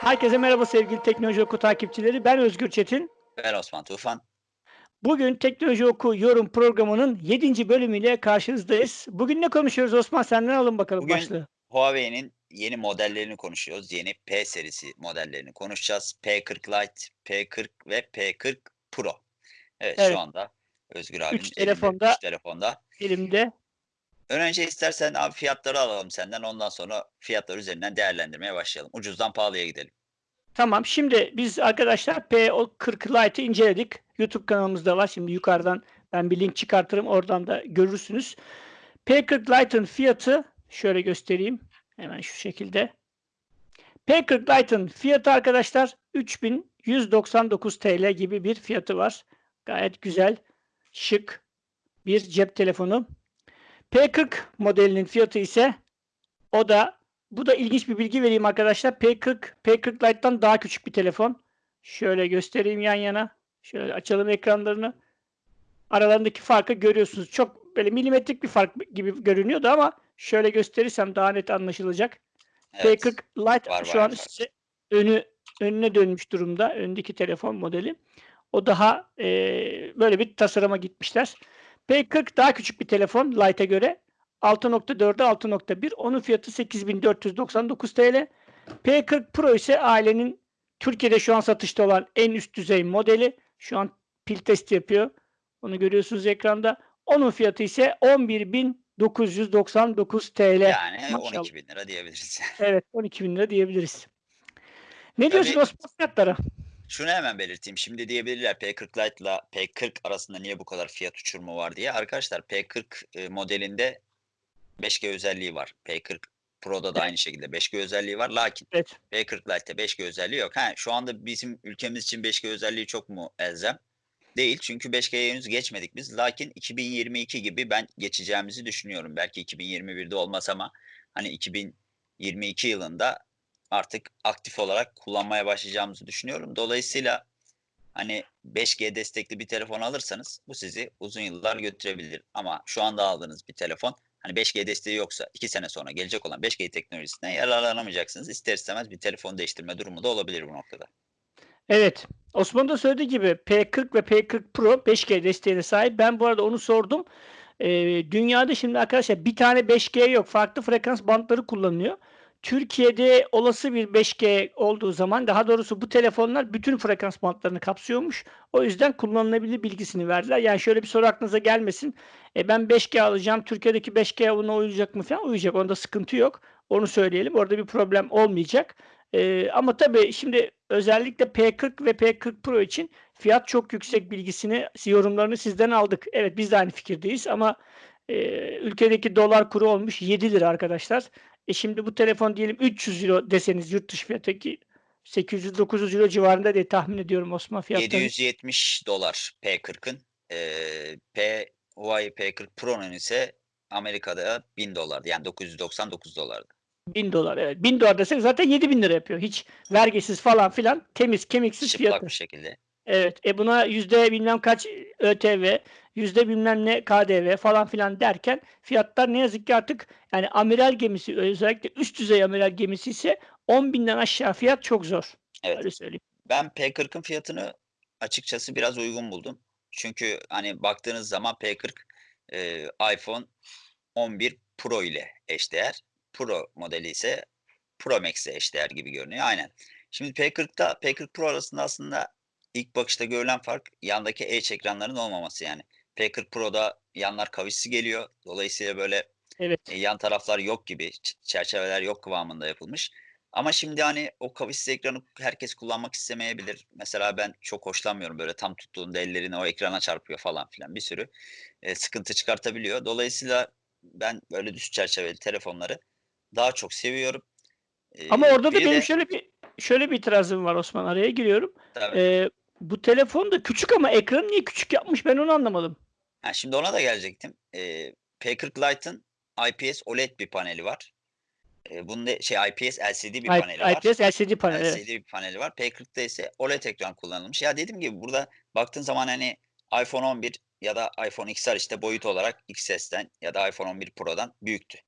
Herkese merhaba sevgili Teknoloji Oku takipçileri. Ben Özgür Çetin. Ben Osman Tufan. Bugün Teknoloji Oku yorum programının 7. bölümüyle karşınızdayız. Bugün ne konuşuyoruz Osman? Senden alın bakalım Bugün başlığı. Huawei'nin yeni modellerini konuşuyoruz. Yeni P serisi modellerini konuşacağız. P40 Lite, P40 ve P40 Pro. Evet, Evet. şu anda Özgür abinin Üç telefonda- üç telefonda. Elimde. Ön önce istersen abi fiyatları alalım senden. Ondan sonra fiyatlar üzerinden değerlendirmeye başlayalım. Ucuzdan pahalıya gidelim. Tamam. Şimdi biz arkadaşlar P40 Lite'ı inceledik. YouTube kanalımızda var. Şimdi yukarıdan ben bir link çıkartırım. Oradan da görürsünüz. P40 Lite'ın fiyatı şöyle göstereyim. Hemen şu şekilde. P40 Lite'ın fiyatı arkadaşlar 3199 TL gibi bir fiyatı var. Gayet güzel, şık bir cep telefonu. P40 modelinin fiyatı ise o da bu da ilginç bir bilgi vereyim arkadaşlar. P40 P40 Lite'dan daha küçük bir telefon. Şöyle göstereyim yan yana. Şöyle açalım ekranlarını. Aralarındaki farkı görüyorsunuz. Çok böyle milimetrik bir fark gibi görünüyordu ama şöyle gösterirsem daha net anlaşılacak. Evet. P40 Lite Var, şu var, an size önü önüne dönmüş durumda. Öndeki telefon modeli. O daha e, böyle bir tasarıma gitmişler. P40 daha küçük bir telefon Lite'e göre. 6.4'e 6.1. Onun fiyatı 8499 TL. P40 Pro ise ailenin Türkiye'de şu an satışta olan en üst düzey modeli. Şu an pil testi yapıyor. Onu görüyorsunuz ekranda. Onun fiyatı ise 11.999 TL. Yani Maşallah. 12 bin lira diyebiliriz. Evet 12 bin lira diyebiliriz. Ne Tabii- diyorsun Osman fiyatlara? Şunu hemen belirteyim. Şimdi diyebilirler P40 Lite ile P40 arasında niye bu kadar fiyat uçurumu var diye. Arkadaşlar P40 e, modelinde 5G özelliği var. P40 Pro'da da aynı şekilde 5G özelliği var. Lakin Evet. P40 Lite'te 5G özelliği yok. Ha, şu anda bizim ülkemiz için 5G özelliği çok mu elzem? Değil. Çünkü 5G'ye henüz geçmedik biz. Lakin 2022 gibi ben geçeceğimizi düşünüyorum. Belki 2021'de olmaz ama hani 2022 yılında artık aktif olarak kullanmaya başlayacağımızı düşünüyorum. Dolayısıyla hani 5G destekli bir telefon alırsanız bu sizi uzun yıllar götürebilir. Ama şu anda aldığınız bir telefon hani 5G desteği yoksa 2 sene sonra gelecek olan 5G teknolojisinden yararlanamayacaksınız. İster istemez bir telefon değiştirme durumu da olabilir bu noktada. Evet. Osman da söylediği gibi P40 ve P40 Pro 5G desteğine sahip. Ben bu arada onu sordum. Ee, dünyada şimdi arkadaşlar bir tane 5G yok. Farklı frekans bantları kullanılıyor. Türkiye'de olası bir 5G olduğu zaman daha doğrusu bu telefonlar bütün frekans bantlarını kapsıyormuş. O yüzden kullanılabilir bilgisini verdiler. Yani şöyle bir soru aklınıza gelmesin. E ben 5G alacağım. Türkiye'deki 5G buna uyacak mı falan? Uyacak. Onda sıkıntı yok. Onu söyleyelim. Orada bir problem olmayacak. Ee, ama tabii şimdi özellikle P40 ve P40 Pro için fiyat çok yüksek bilgisini, yorumlarını sizden aldık. Evet biz de aynı fikirdeyiz ama e, ülkedeki dolar kuru olmuş 7 lira arkadaşlar. E şimdi bu telefon diyelim 300 euro deseniz yurt dışı fiyatı ki 800-900 euro civarında diye tahmin ediyorum Osman fiyatları. 770 dolar P40'ın. Ee, P Huawei P40 Pro'nun ise Amerika'da 1000 dolardı. Yani 999 dolardı. 1000 dolar evet. 1000 dolar desek zaten 7000 lira yapıyor. Hiç vergisiz falan filan temiz kemiksiz Çıplak fiyatı. bir şekilde. Evet. E buna yüzde bilmem kaç ÖTV, yüzde bilmem ne KDV falan filan derken fiyatlar ne yazık ki artık yani amiral gemisi özellikle üst düzey amiral gemisi ise 10 binden aşağı fiyat çok zor. Evet. Öyle söyleyeyim. Ben P40'ın fiyatını açıkçası biraz uygun buldum. Çünkü hani baktığınız zaman P40 e, iPhone 11 Pro ile eşdeğer. Pro modeli ise Pro Max ile eşdeğer gibi görünüyor. Aynen. Şimdi P40'da P40 Pro arasında aslında ilk bakışta görülen fark yandaki Edge ekranların olmaması yani. P40 Pro'da yanlar kavisli geliyor. Dolayısıyla böyle Evet. e, yan taraflar yok gibi, çerçeveler yok kıvamında yapılmış. Ama şimdi hani o kavisli ekranı herkes kullanmak istemeyebilir. Mesela ben çok hoşlanmıyorum böyle tam tuttuğunda ellerini o ekrana çarpıyor falan filan bir sürü e, sıkıntı çıkartabiliyor. Dolayısıyla ben böyle düz çerçeveli telefonları daha çok seviyorum. E, Ama orada da benim de- şöyle bir şöyle bir itirazım var Osman araya giriyorum. Tabii. Ee, bu telefon da küçük ama ekranı niye küçük yapmış ben onu anlamadım. Ha, şimdi ona da gelecektim. Ee, P40 Lite'ın IPS OLED bir paneli var. Ee, bunda şey IPS LCD bir I- paneli var. IPS LCD panel. evet. LCD bir paneli var. P40'da ise OLED ekran kullanılmış. Ya dediğim gibi burada baktığın zaman hani iPhone 11 ya da iPhone XR işte boyut olarak XS'ten ya da iPhone 11 Pro'dan büyüktü.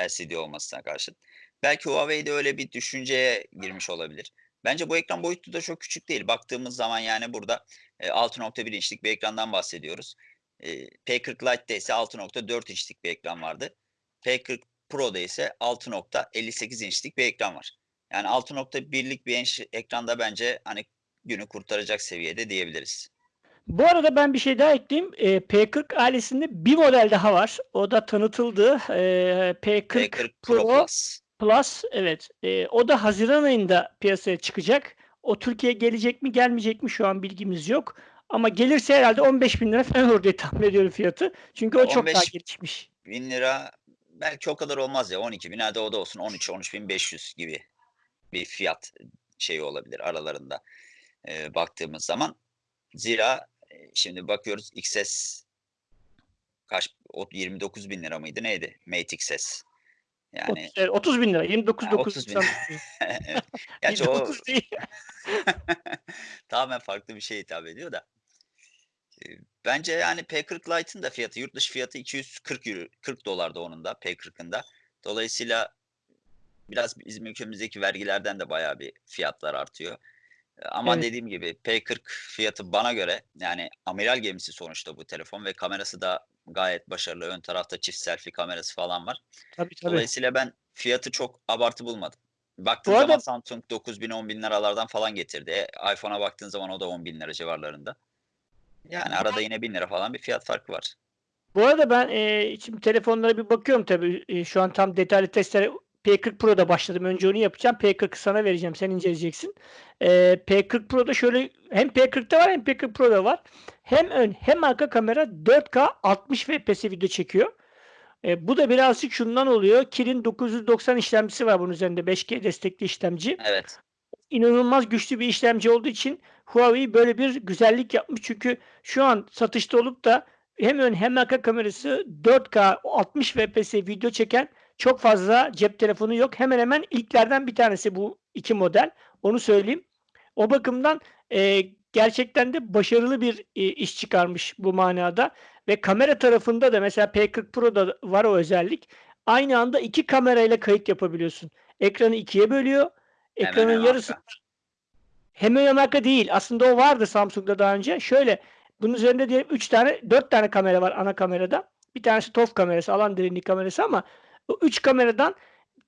LCD olmasına karşın. Belki Huawei'de öyle bir düşünceye girmiş olabilir. Bence bu ekran boyutu da çok küçük değil. Baktığımız zaman yani burada, eee, 6.1 inçlik bir ekrandan bahsediyoruz. Eee, P40 Lite'de ise 6.4 inçlik bir ekran vardı. P40 Pro'da ise 6.58 inçlik bir ekran var. Yani 6.1'lik bir enş ekranda bence, hani, günü kurtaracak seviyede diyebiliriz. Bu arada ben bir şey daha ekleyeyim. Eee, P40 ailesinde bir model daha var. O da tanıtıldı. Eee, P40 P40 Pro Pro Plus. Plus, evet. Eee, o da haziran ayında piyasaya çıkacak. O Türkiye'ye gelecek mi, gelmeyecek mi şu an bilgimiz yok. Ama gelirse herhâlde $15.000 falan olur diye tahmin ediyorum fiyatı. Çünkü o çok daha 15 gelişmiş. bin lira belki o kadar olmaz ya. 12.000 hadi o da olsun 13-13.500 gibi bir fiyat, şeyi olabilir aralarında, eee, baktığımız zaman. Zira, eee, şimdi bakıyoruz XS kaç o $29.000 mıydı neydi? Mate XS. Yani Otuz evet, $30.000 Ha, 30.000 29.999 Evet. Gerçi o 29 tamamen farklı bir şeye hitap ediyor da. Bence yani P40 Lite'ın da fiyatı, yurt dışı fiyatı €240 $40'da onun da P40'ın da. Dolayısıyla biraz bizim ülkemizdeki vergilerden de bayağı bir fiyatlar artıyor. Ama Evet. dediğim gibi P40 fiyatı bana göre yani amiral gemisi sonuçta bu telefon ve kamerası da gayet başarılı. Ön tarafta çift selfie kamerası falan var. Tabii, tabii. Dolayısıyla ben fiyatı çok abartı bulmadım. Baktığın Bu zaman arada Samsung $9.000 $10.000'lardan falan getirdi. E, iPhone'a baktığın zaman o da $10.000 civarlarında. Yani arada yine $1.000 falan bir fiyat farkı var. Bu arada ben, eee, şimdi telefonlara bir bakıyorum tabii. Eee, şu an tam detaylı testlere P40 Pro'da başladım. Önce onu yapacağım. P40'ı sana vereceğim, sen inceleyeceksin. Eee, P40 Pro'da şöyle hem P40'ta var hem P40 Pro'da var. Hem ön hem arka kamera 4K 60 FPS video çekiyor. Eee, bu da birazcık şundan oluyor. Kirin 990 işlemcisi var bunun üzerinde. 5G destekli işlemci. Evet. İnanılmaz güçlü bir işlemci olduğu için Huawei böyle bir güzellik yapmış. Çünkü şu an satışta olup da hem ön hem arka kamerası 4K 60 FPS video çeken çok fazla cep telefonu yok. Hemen hemen ilklerden bir tanesi bu 2 model. Onu söyleyeyim. O bakımdan, eee, gerçekten de başarılı bir, iii, iş çıkarmış bu manada ve kamera tarafında da mesela P40 Pro'da var o özellik. Aynı anda 2 kamerayla kayıt yapabiliyorsun. Ekranı 2'ye bölüyor. Ekranın hem yarısında arka. Hem ön hem arka değil. Aslında o vardı Samsung'da daha önce. Şöyle, bunun üzerinde diyelim 3 tane 4 tane kamera var ana kamerada. Bir tanesi TOF kamerası, alan derinliği kamerası ama o 3 kameradan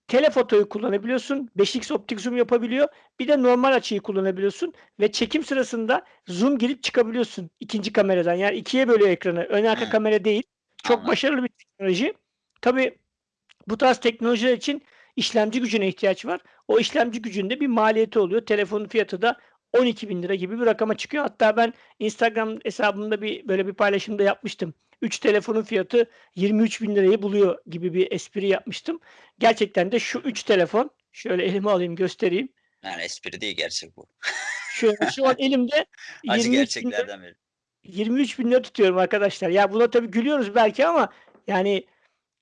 telefotoyu kullanabiliyorsun. 5x optik zoom yapabiliyor. Bir de normal açıyı kullanabiliyorsun ve çekim sırasında zoom girip çıkabiliyorsun 2'nci kameradan. Yani 2'ye bölüyor ekranı. Ön arka Hıı. kamera değil. Çok Anladım. başarılı bir teknoloji. Tabii bu tarz teknolojiler için işlemci gücüne ihtiyaç var. O işlemci gücünün de bir maliyeti oluyor. Telefonun fiyatı da $12.000 gibi bir rakama çıkıyor. Hatta ben Instagram hesabımda bir böyle bir paylaşımda yapmıştım. 3 telefonun fiyatı $23.000'yı buluyor gibi bir espri yapmıştım. Gerçekten de şu 3 telefon, şöyle elime alayım göstereyim. Yani espri değil, gerçek bu. Şöyle şu an elimde Acı $23.000 gerçeklerden biri. $23.000 tutuyorum arkadaşlar. Ya buna tabii gülüyoruz belki ama yani,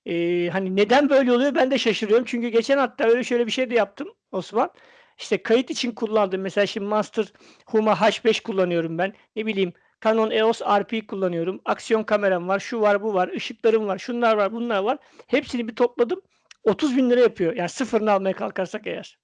eee, hani neden böyle oluyor ben de şaşırıyorum. Çünkü geçen hatta öyle şöyle bir şey de yaptım Osman. İşte kayıt için kullandığım mesela şimdi Master Huma H5 kullanıyorum ben. Ne bileyim Canon EOS RP kullanıyorum. Aksiyon kameram var, şu var, bu var, ışıklarım var, şunlar var, bunlar var. Hepsini bir topladım. $30.000 yapıyor. Yani sıfırını almaya kalkarsak eğer.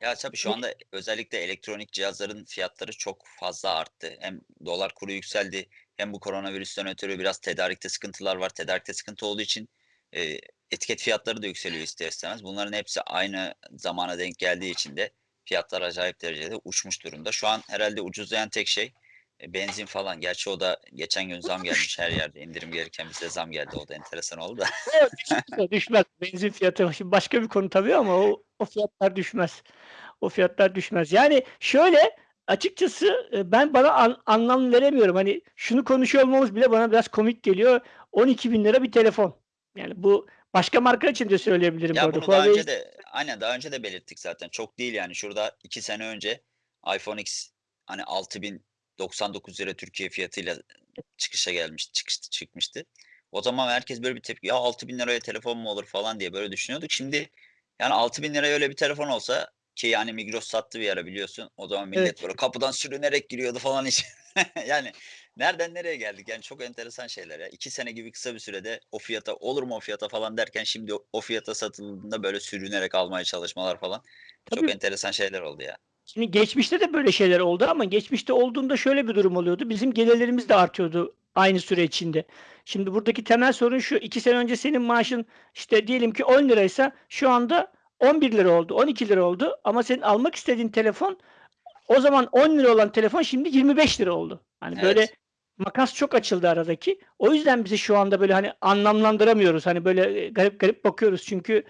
Ya, tabii şu anda özellikle elektronik cihazların fiyatları çok fazla arttı. Hem dolar kuru yükseldi hem bu koronavirüsten ötürü biraz tedarikte sıkıntılar var. Tedarikte sıkıntı olduğu için, eee, etiket fiyatları da yükseliyor ister istemez. Bunların hepsi aynı zamana denk geldiği için de fiyatlar acayip derecede uçmuş durumda. Şu an herhâlde ucuzlayan tek şey, eee, benzin falan. Gerçi o da geçen gün zam gelmiş her yerde. İndirim gelirken bize zam geldi. O da enteresan oldu da. Evet, düşmez, düşmez. Benzin fiyatı şimdi başka bir konu tabii ama o o fiyatlar düşmez. O fiyatlar düşmez. Yani şöyle, açıkçası, ben bana an anlam veremiyorum. Hani şunu konuşuyor olmamız bile bana biraz komik geliyor. $12.000 bir telefon. Yani bu başka marka için de söyleyebilirim Ya, bunu daha Huawei önce de Aynen, daha önce de belirttik zaten. Çok değil yani. Şurada 2 sene önce iPhone X hani $6.099 Türkiye fiyatıyla çıkışa gelmiş çıkış çıkmıştı. O zaman herkes böyle bir tepki, "Ya, $6.000'ya telefon mu olur?" falan diye böyle düşünüyorduk. Şimdi yani $6.000'ya öyle bir telefon olsa ki yani Migros sattı bir ara biliyorsun. O zaman millet Evet. böyle kapıdan sürünerek giriyordu falan içeri. Yani nereden nereye geldik? Yani çok enteresan şeyler ya. 2 sene gibi kısa bir sürede o fiyata, olur mu o fiyata falan derken şimdi o fiyata satıldığında böyle sürünerek almaya çalışmalar falan. Çok Tabii. enteresan şeyler oldu ya. Şimdi geçmişte de böyle şeyler oldu ama geçmişte olduğunda şöyle bir durum oluyordu. Bizim gelirlerimiz de artıyordu aynı süre içinde. Şimdi buradaki temel sorun şu. 2 sene önce senin maaşın işte diyelim ki 10 liraysa şu anda 11 lira oldu, 12 lira oldu ama senin almak istediğin telefon o zaman 10 lira olan telefon şimdi 25 lira oldu. Hani böyle Evet. makas çok açıldı aradaki. O yüzden bizi şu anda böyle hani anlamlandıramıyoruz. Hani böyle e, garip garip bakıyoruz. Çünkü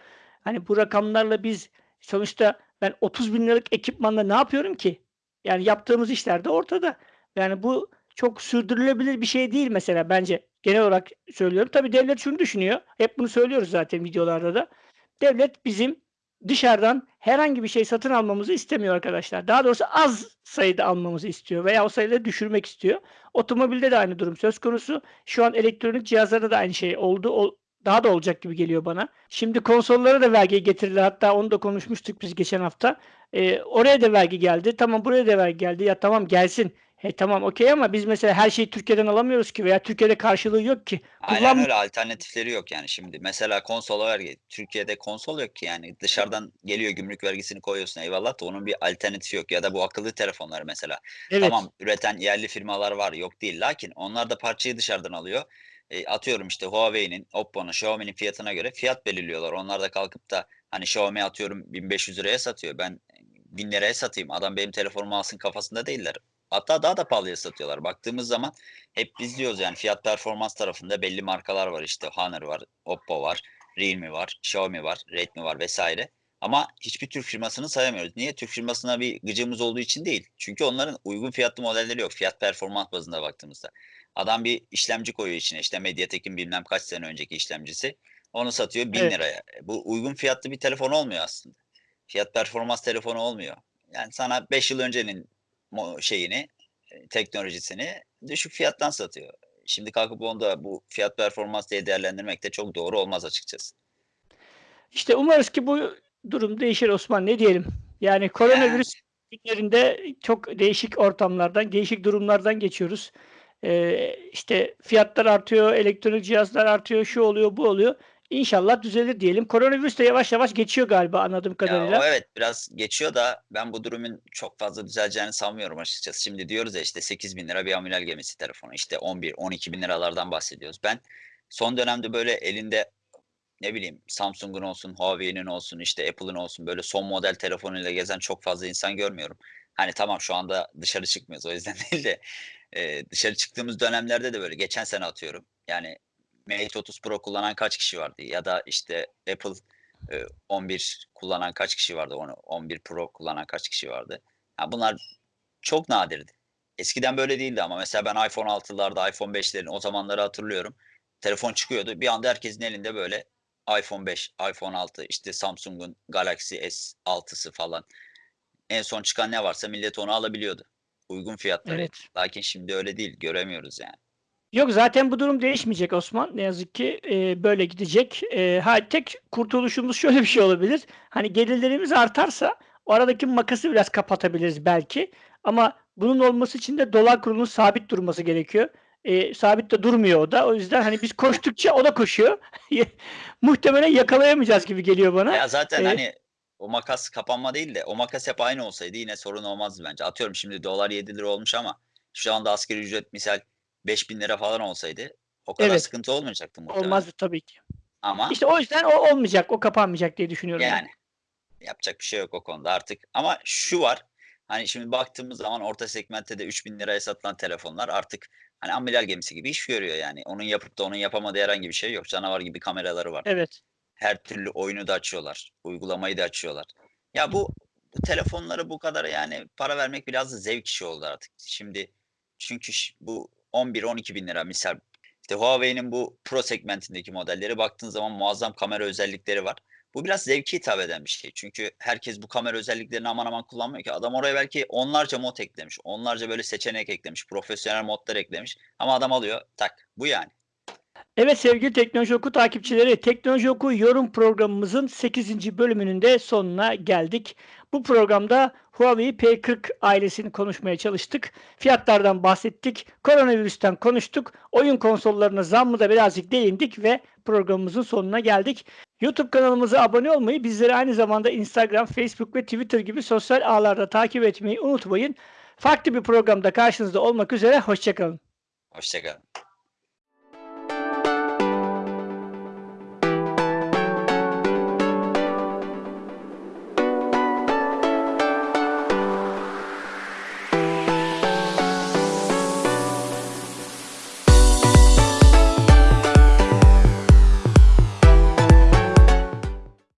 hani bu rakamlarla biz sonuçta ben 30 bin liralık ekipmanla ne yapıyorum ki? Yani yaptığımız işler de ortada. Yani bu çok sürdürülebilir bir şey değil mesela bence. Genel olarak söylüyorum. Tabii devlet şunu düşünüyor. Hep bunu söylüyoruz zaten videolarda da. Devlet bizim dışarıdan herhangi bir şey satın almamızı istemiyor arkadaşlar. Daha doğrusu az sayıda almamızı istiyor veya o sayıları düşürmek istiyor. Otomobilde de aynı durum söz konusu. Şu an elektronik cihazlarda da aynı şey oldu. O, daha da olacak gibi geliyor bana. Şimdi konsollara da vergi getirdiler. Hatta onu da konuşmuştuk biz geçen hafta. Ee, oraya da vergi geldi. Tamam buraya da vergi geldi. Ya tamam gelsin. He tamam okey ama biz mesela her şeyi Türkiye'den alamıyoruz ki veya Türkiye'de karşılığı yok ki. Aynen Kullan öyle alternatifleri yok yani şimdi. Mesela konsola vergi. Türkiye'de konsol yok ki yani. Dışarıdan geliyor gümrük vergisini koyuyorsun eyvallah da onun bir alternatifi yok. Ya da bu akıllı telefonlar mesela. Evet. Tamam üreten yerli firmalar var yok değil. Lakin onlar da parçayı dışarıdan alıyor. E, atıyorum işte Huawei'nin, Oppo'nun, Xiaomi'nin fiyatına göre fiyat belirliyorlar. Onlar da kalkıp da hani Xiaomi atıyorum 1500 liraya satıyor. Ben 1000 liraya satayım. Adam benim telefonumu alsın kafasında değiller. Hatta daha da pahalıya satıyorlar. Baktığımız zaman hep biz diyoruz yani fiyat performans tarafında belli markalar var işte Honor var, Oppo var, Realme var, Xiaomi var, Redmi var vesaire. Ama hiçbir Türk firmasını sayamıyoruz. Niye? Türk firmasına bir gıcımız olduğu için değil. Çünkü onların uygun fiyatlı modelleri yok. Fiyat performans bazında baktığımızda. Adam bir işlemci koyuyor içine. İşte Mediatek'in bilmem kaç sene önceki işlemcisi. Onu satıyor 1000 Evet. liraya. E, Bu uygun fiyatlı bir telefon olmuyor aslında. Fiyat performans telefonu olmuyor. Yani sana 5 yıl öncenin şeyini, e, teknolojisini düşük fiyattan satıyor. Şimdi kalkıp onu da bu fiyat performans diye değerlendirmek de çok doğru olmaz açıkçası. İşte umarız ki bu durum değişir Osman. Ne diyelim? Yani koronavirüs günlerinde çok değişik ortamlardan, değişik durumlardan geçiyoruz. Ee, işte fiyatlar artıyor, elektronik cihazlar artıyor, şu oluyor, bu oluyor. İnşallah düzelir diyelim. Koronavirüs de yavaş yavaş geçiyor galiba anladığım Ya kadarıyla. o evet biraz geçiyor da ben bu durumun çok fazla düzeleceğini sanmıyorum açıkçası. Şimdi diyoruz ya işte 8 bin lira bir amiral gemisi telefonu işte 11-12 bin liralardan bahsediyoruz. Ben son dönemde böyle elinde ne bileyim Samsung'un olsun, Huawei'nin olsun, işte Apple'ın olsun böyle son model telefonuyla gezen çok fazla insan görmüyorum. Hani tamam şu anda dışarı çıkmıyoruz o yüzden değil de e, dışarı çıktığımız dönemlerde de böyle geçen sene atıyorum. Yani Mate 30 Pro kullanan kaç kişi vardı ya da işte Apple e, 11 kullanan kaç kişi vardı onu 11 Pro kullanan kaç kişi vardı. Ya bunlar çok nadirdi. Eskiden böyle değildi ama mesela ben iPhone 6'larda iPhone 5'lerin o zamanları hatırlıyorum. Telefon çıkıyordu. Bir anda herkesin elinde böyle iPhone 5, iPhone 6, işte Samsung'un Galaxy S6'sı falan. En son çıkan ne varsa millet onu alabiliyordu. Uygun fiyatlara. Evet. Lakin şimdi öyle değil. Göremiyoruz yani. Yok zaten bu durum değişmeyecek Osman. Ne yazık ki e, böyle gidecek. E, ha, tek kurtuluşumuz şöyle bir şey olabilir. Hani gelirlerimiz artarsa o aradaki makası biraz kapatabiliriz belki. Ama bunun olması için de dolar kurunun sabit durması gerekiyor. E, sabit de durmuyor o da. O yüzden hani biz koştukça o da koşuyor. Muhtemelen yakalayamayacağız gibi geliyor bana. Ya zaten E, hani o makas kapanma değil de o makas hep aynı olsaydı yine sorun olmazdı bence. Atıyorum şimdi dolar 7 lira olmuş ama şu anda asgari ücret misal 5000 lira falan olsaydı o kadar Evet. sıkıntı olmayacaktı muhtemelen. olmazdı tabii ki. Ama İşte o yüzden o olmayacak. O kapanmayacak diye düşünüyorum. yani yapacak bir şey yok o konuda artık. Ama şu var. Hani şimdi baktığımız zaman orta segmentte de 3000 liraya satılan telefonlar artık hani amiral gemisi gibi iş görüyor yani. Onun yapıp da onun yapamadığı herhangi bir şey yok. Canavar gibi kameraları var. Evet. Her türlü oyunu da açıyorlar. Uygulamayı da açıyorlar. Ya bu, bu telefonları bu kadar yani para vermek biraz da zevk işi oldu artık. Şimdi çünkü ş- bu 11-12 bin lira misal işte Huawei'nin bu Pro segmentindeki modelleri baktığın zaman muazzam kamera özellikleri var. Bu biraz zevki hitap eden bir şey. Çünkü herkes bu kamera özelliklerini aman aman kullanmıyor ki. Adam oraya belki onlarca mod eklemiş. Onlarca böyle seçenek eklemiş. Profesyonel modlar eklemiş. Ama adam alıyor tak. Bu yani. Evet sevgili Teknoloji Oku takipçileri, Teknoloji Oku yorum programımızın 8. bölümünün de sonuna geldik. Bu programda Huawei P40 ailesini konuşmaya çalıştık. Fiyatlardan bahsettik, koronavirüsten konuştuk, oyun konsollarına zammı da birazcık değindik ve programımızın sonuna geldik. YouTube kanalımıza abone olmayı, bizleri aynı zamanda Instagram, Facebook ve Twitter gibi sosyal ağlarda takip etmeyi unutmayın. Farklı bir programda karşınızda olmak üzere. Hoşçakalın. Hoşçakalın.